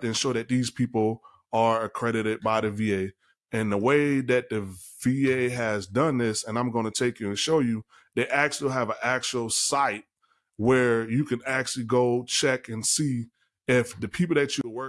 to ensure that these people are accredited by the VA. And the way that the VA has done this, and I'm going to take you and show you, they actually have an actual site where you can actually go check and see if the people that you work